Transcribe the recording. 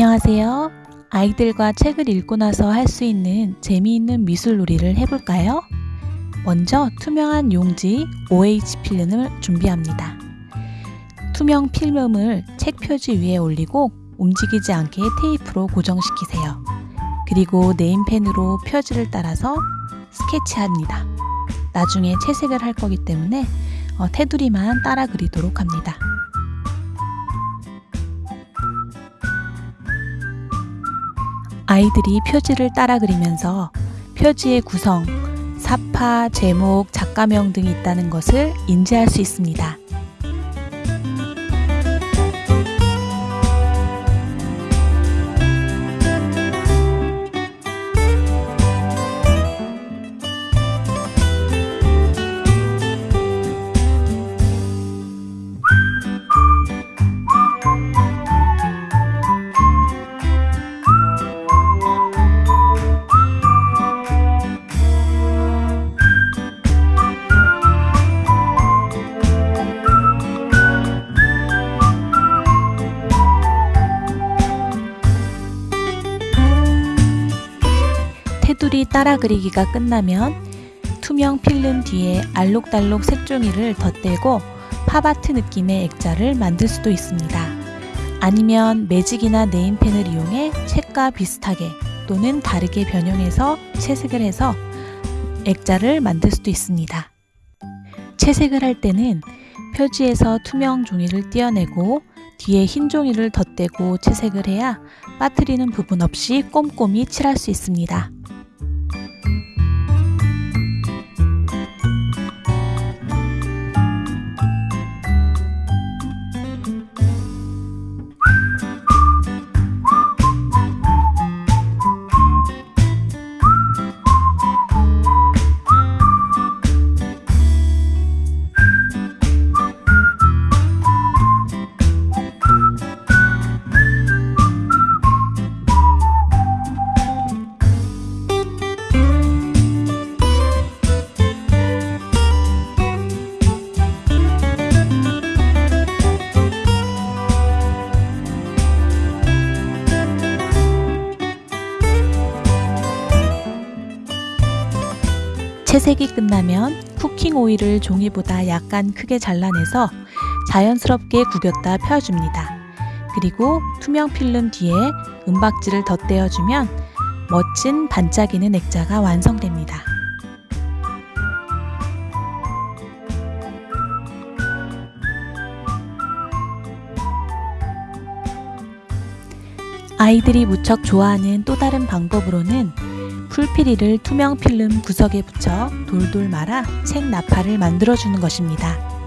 안녕하세요. 아이들과 책을 읽고 나서 할 수 있는 재미있는 미술놀이를 해볼까요? 먼저 투명한 용지 OH 필름을 준비합니다. 투명 필름을 책 표지 위에 올리고 움직이지 않게 테이프로 고정시키세요. 그리고 네임펜으로 표지를 따라서 스케치합니다. 나중에 채색을 할 거기 때문에 어, 테두리만 따라 그리도록 합니다. 아이들이 표지를 따라 그리면서 표지의 구성, 사파, 제목, 작가명 등이 있다는 것을 인지할 수 있습니다. 테두리 따라 그리기가 끝나면 투명 필름 뒤에 알록달록 색종이를 덧대고 팝아트 느낌의 액자를 만들 수도 있습니다. 아니면 매직이나 네임펜을 이용해 책과 비슷하게 또는 다르게 변형해서 채색을 해서 액자를 만들 수도 있습니다. 채색을 할 때는 표지에서 투명 종이를 떼어내고 뒤에 흰 종이를 덧대고 채색을 해야 빠뜨리는 부분 없이 꼼꼼히 칠할 수 있습니다. 채색이 끝나면 쿠킹 오일을 종이보다 약간 크게 잘라내서 자연스럽게 구겼다 펴줍니다. 그리고 투명 필름 뒤에 은박지를 덧대어주면 멋진 반짝이는 액자가 완성됩니다. 아이들이 무척 좋아하는 또 다른 방법으로는 풀피리를 투명 필름 구석에 붙여 돌돌 말아 책 나팔을 만들어주는 것입니다.